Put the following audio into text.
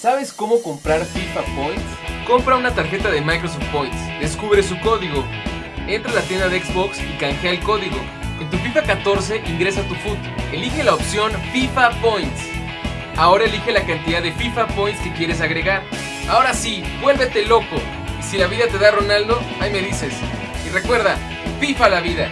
¿Sabes cómo comprar FIFA Points? Compra una tarjeta de Microsoft Points, descubre su código, entra a la tienda de Xbox y canjea el código. En tu FIFA 14 ingresa tu foot, elige la opción FIFA Points. Ahora elige la cantidad de FIFA Points que quieres agregar. Ahora sí, vuélvete loco. Y si la vida te da Ronaldo, ahí me dices. Y recuerda, FIFA la vida.